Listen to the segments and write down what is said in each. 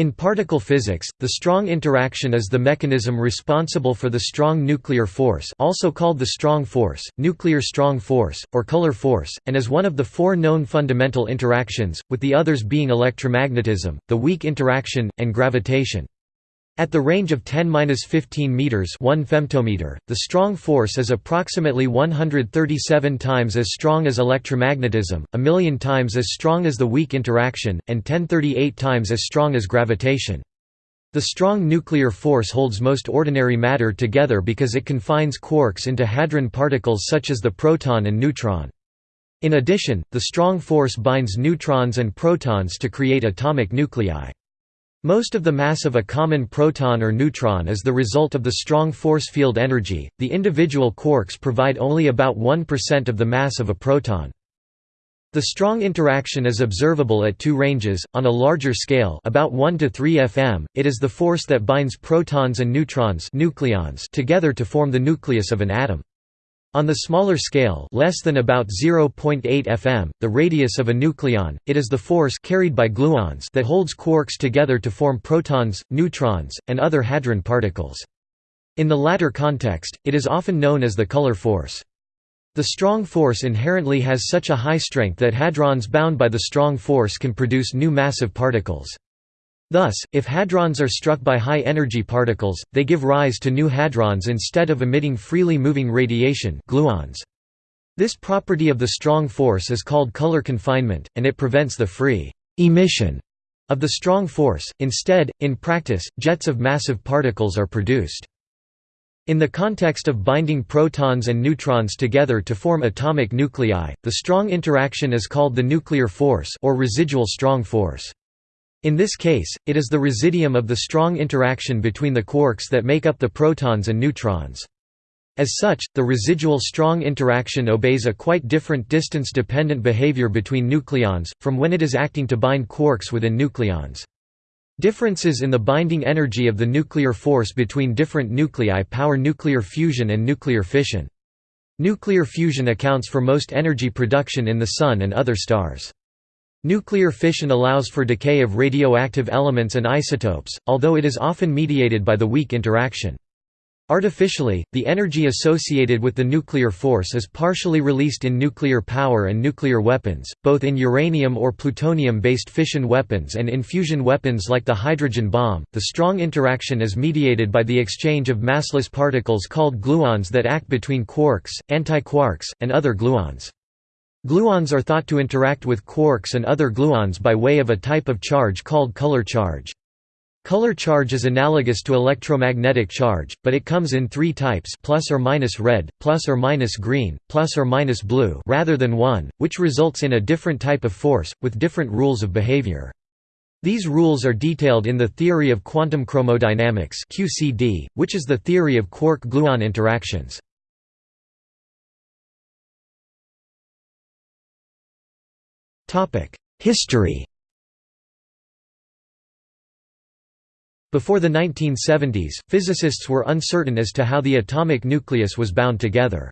In particle physics, the strong interaction is the mechanism responsible for the strong nuclear force also called the strong force, nuclear strong force, or color force, and is one of the four known fundamental interactions, with the others being electromagnetism, the weak interaction, and gravitation. At the range of 10-15 meters, 1 femtometer, the strong force is approximately 137 times as strong as electromagnetism, a million times as strong as the weak interaction, and 1038 times as strong as gravitation. The strong nuclear force holds most ordinary matter together because it confines quarks into hadron particles such as the proton and neutron. In addition, the strong force binds neutrons and protons to create atomic nuclei. Most of the mass of a common proton or neutron is the result of the strong force field energy. The individual quarks provide only about 1% of the mass of a proton. The strong interaction is observable at two ranges, on a larger scale about 1 to 3 fm, it is the force that binds protons and neutrons nucleons together to form the nucleus of an atom. On the smaller scale less than about 0.8 fm, the radius of a nucleon, it is the force carried by gluons that holds quarks together to form protons, neutrons, and other hadron particles. In the latter context, it is often known as the color force. The strong force inherently has such a high strength that hadrons bound by the strong force can produce new massive particles. Thus, if hadrons are struck by high-energy particles, they give rise to new hadrons instead of emitting freely moving radiation gluons. This property of the strong force is called color confinement, and it prevents the free emission of the strong force. Instead, in practice, jets of massive particles are produced. In the context of binding protons and neutrons together to form atomic nuclei, the strong interaction is called the nuclear force or residual strong force. In this case, it is the residuum of the strong interaction between the quarks that make up the protons and neutrons. As such, the residual strong interaction obeys a quite different distance-dependent behavior between nucleons, from when it is acting to bind quarks within nucleons. Differences in the binding energy of the nuclear force between different nuclei power nuclear fusion and nuclear fission. Nuclear fusion accounts for most energy production in the Sun and other stars. Nuclear fission allows for decay of radioactive elements and isotopes, although it is often mediated by the weak interaction. Artificially, the energy associated with the nuclear force is partially released in nuclear power and nuclear weapons, both in uranium or plutonium-based fission weapons and in fusion weapons like the hydrogen bomb. The strong interaction is mediated by the exchange of massless particles called gluons that act between quarks, antiquarks, and other gluons. Gluons are thought to interact with quarks and other gluons by way of a type of charge called color charge. Color charge is analogous to electromagnetic charge, but it comes in three types plus or minus red, plus or minus green, plus or minus blue rather than one, which results in a different type of force, with different rules of behavior. These rules are detailed in the theory of quantum chromodynamics QCD, which is the theory of quark-gluon interactions. History Before the 1970s, physicists were uncertain as to how the atomic nucleus was bound together.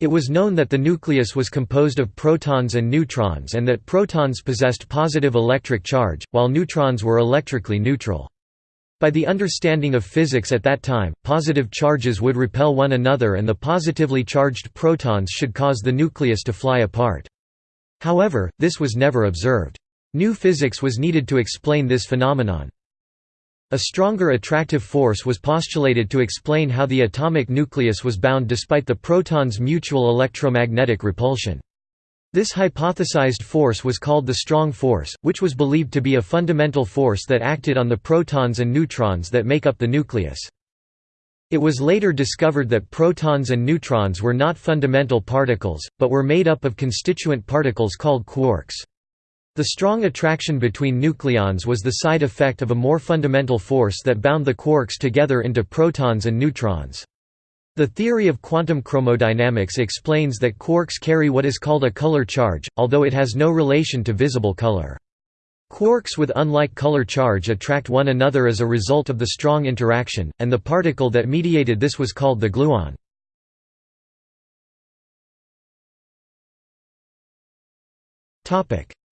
It was known that the nucleus was composed of protons and neutrons and that protons possessed positive electric charge, while neutrons were electrically neutral. By the understanding of physics at that time, positive charges would repel one another and the positively charged protons should cause the nucleus to fly apart. However, this was never observed. New physics was needed to explain this phenomenon. A stronger attractive force was postulated to explain how the atomic nucleus was bound despite the proton's mutual electromagnetic repulsion. This hypothesized force was called the strong force, which was believed to be a fundamental force that acted on the protons and neutrons that make up the nucleus. It was later discovered that protons and neutrons were not fundamental particles, but were made up of constituent particles called quarks. The strong attraction between nucleons was the side effect of a more fundamental force that bound the quarks together into protons and neutrons. The theory of quantum chromodynamics explains that quarks carry what is called a color charge, although it has no relation to visible color. Quarks with unlike color charge attract one another as a result of the strong interaction, and the particle that mediated this was called the gluon.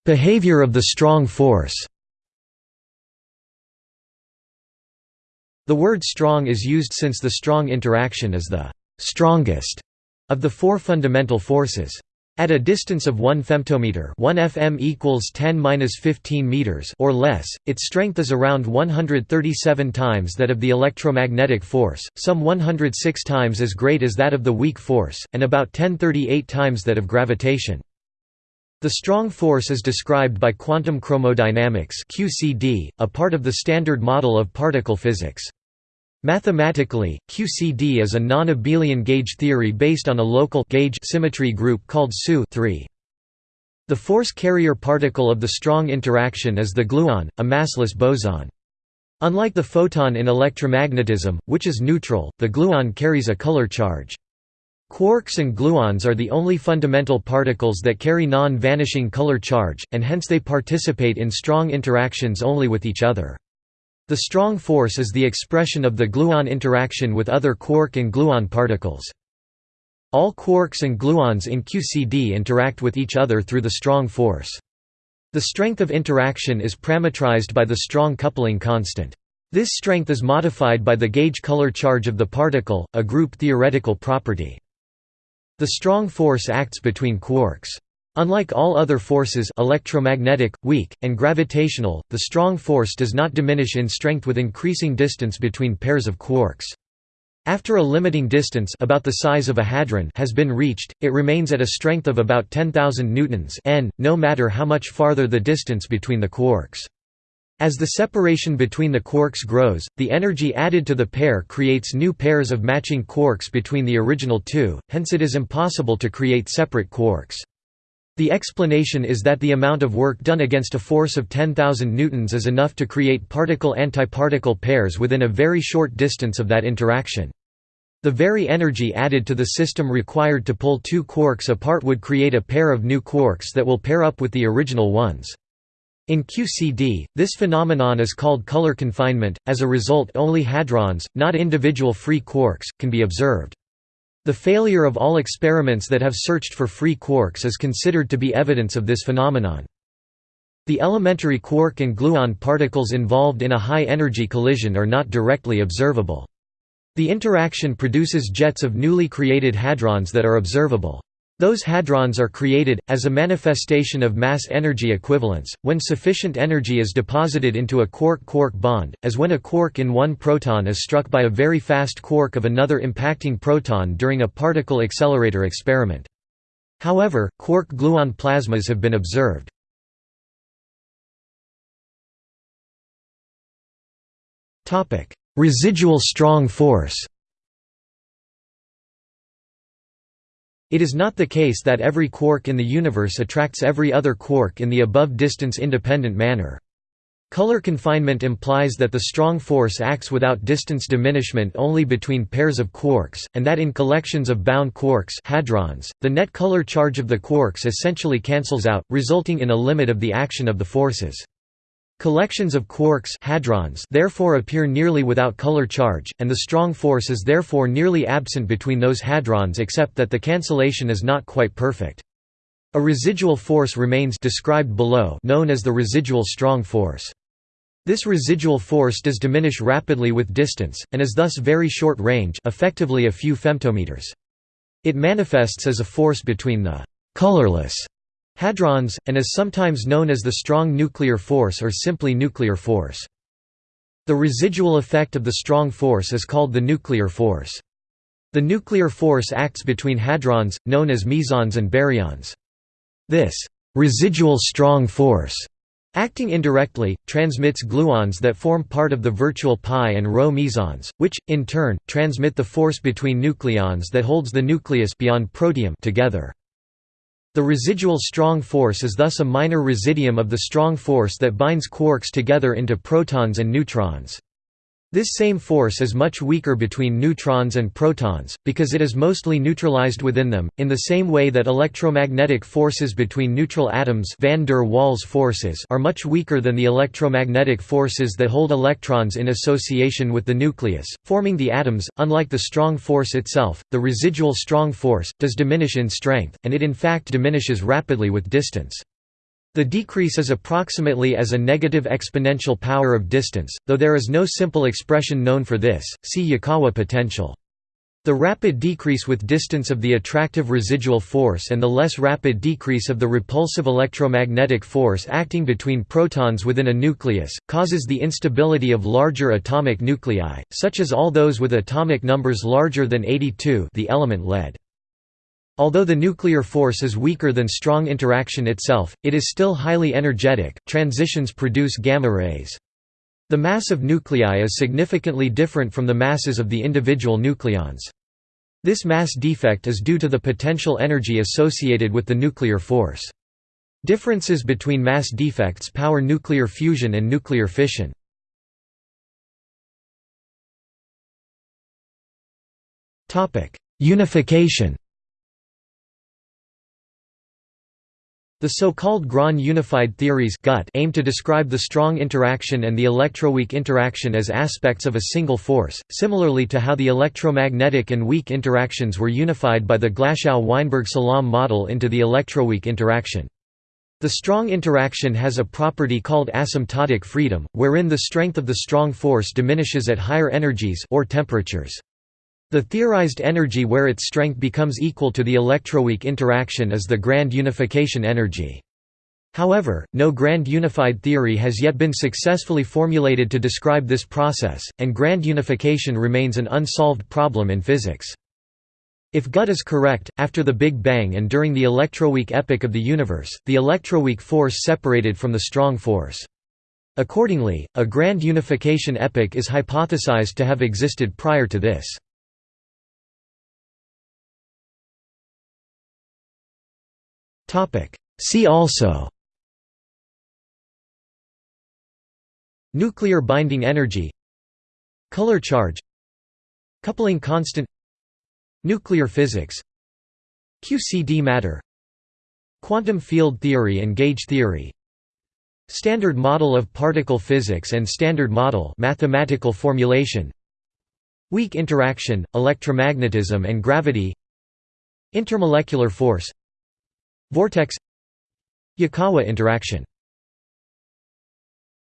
Behavior of the strong force The word strong is used since the strong interaction is the strongest of the four fundamental forces. At a distance of 1 femtometer 1 fm equals 10-15 meters or less, its strength is around 137 times that of the electromagnetic force, some 106 times as great as that of the weak force, and about 1038 times that of gravitation. The strong force is described by quantum chromodynamics QCD, a part of the Standard Model of particle physics. Mathematically, QCD is a non-abelian gauge theory based on a local gauge symmetry group called SU -3. The force carrier particle of the strong interaction is the gluon, a massless boson. Unlike the photon in electromagnetism, which is neutral, the gluon carries a color charge. Quarks and gluons are the only fundamental particles that carry non-vanishing color charge, and hence they participate in strong interactions only with each other. The strong force is the expression of the gluon interaction with other quark and gluon particles. All quarks and gluons in QCD interact with each other through the strong force. The strength of interaction is parametrized by the strong coupling constant. This strength is modified by the gauge color charge of the particle, a group theoretical property. The strong force acts between quarks. Unlike all other forces electromagnetic, weak, and gravitational, the strong force does not diminish in strength with increasing distance between pairs of quarks. After a limiting distance about the size of a hadron has been reached, it remains at a strength of about 10,000 newtons n, no matter how much farther the distance between the quarks. As the separation between the quarks grows, the energy added to the pair creates new pairs of matching quarks between the original two, hence it is impossible to create separate quarks. The explanation is that the amount of work done against a force of 10,000 newtons is enough to create particle-antiparticle pairs within a very short distance of that interaction. The very energy added to the system required to pull two quarks apart would create a pair of new quarks that will pair up with the original ones. In QCD, this phenomenon is called color confinement, as a result only hadrons, not individual free quarks, can be observed. The failure of all experiments that have searched for free quarks is considered to be evidence of this phenomenon. The elementary quark and gluon particles involved in a high-energy collision are not directly observable. The interaction produces jets of newly created hadrons that are observable. Those hadrons are created, as a manifestation of mass-energy equivalence, when sufficient energy is deposited into a quark-quark bond, as when a quark in one proton is struck by a very fast quark of another impacting proton during a particle accelerator experiment. However, quark-gluon plasmas have been observed. Residual strong force It is not the case that every quark in the universe attracts every other quark in the above distance-independent manner. Color confinement implies that the strong force acts without distance diminishment only between pairs of quarks, and that in collections of bound quarks hadrons, the net color charge of the quarks essentially cancels out, resulting in a limit of the action of the forces. Collections of quarks hadrons therefore appear nearly without color charge, and the strong force is therefore nearly absent between those hadrons except that the cancellation is not quite perfect. A residual force remains described below known as the residual strong force. This residual force does diminish rapidly with distance, and is thus very short range effectively a few femtometers. It manifests as a force between the «colorless» Hadrons, and is sometimes known as the strong nuclear force or simply nuclear force. The residual effect of the strong force is called the nuclear force. The nuclear force acts between hadrons, known as mesons and baryons. This residual strong force, acting indirectly, transmits gluons that form part of the virtual pi and rho mesons, which, in turn, transmit the force between nucleons that holds the nucleus beyond protium together. The residual strong force is thus a minor residuum of the strong force that binds quarks together into protons and neutrons. This same force is much weaker between neutrons and protons, because it is mostly neutralized within them, in the same way that electromagnetic forces between neutral atoms van der Waals forces are much weaker than the electromagnetic forces that hold electrons in association with the nucleus, forming the atoms. Unlike the strong force itself, the residual strong force, does diminish in strength, and it in fact diminishes rapidly with distance. The decrease is approximately as a negative exponential power of distance, though there is no simple expression known for this, see Yukawa potential. The rapid decrease with distance of the attractive residual force and the less rapid decrease of the repulsive electromagnetic force acting between protons within a nucleus, causes the instability of larger atomic nuclei, such as all those with atomic numbers larger than 82 the element lead. Although the nuclear force is weaker than strong interaction itself, it is still highly energetic. Transitions produce gamma rays. The mass of nuclei is significantly different from the masses of the individual nucleons. This mass defect is due to the potential energy associated with the nuclear force. Differences between mass defects power nuclear fusion and nuclear fission. Unification The so-called Grand unified theories aim to describe the strong interaction and the electroweak interaction as aspects of a single force, similarly to how the electromagnetic and weak interactions were unified by the Glashow-Weinberg-Salam model into the electroweak interaction. The strong interaction has a property called asymptotic freedom, wherein the strength of the strong force diminishes at higher energies or temperatures. The theorized energy where its strength becomes equal to the electroweak interaction is the grand unification energy. However, no grand unified theory has yet been successfully formulated to describe this process, and grand unification remains an unsolved problem in physics. If GUT is correct, after the Big Bang and during the electroweak epoch of the universe, the electroweak force separated from the strong force. Accordingly, a grand unification epoch is hypothesized to have existed prior to this. See also. Nuclear binding energy. Color charge. Coupling constant. Nuclear physics. QCD matter. Quantum field theory and gauge theory. Standard model of particle physics and standard model mathematical formulation. Weak interaction, electromagnetism and gravity. Intermolecular force Vortex Yukawa interaction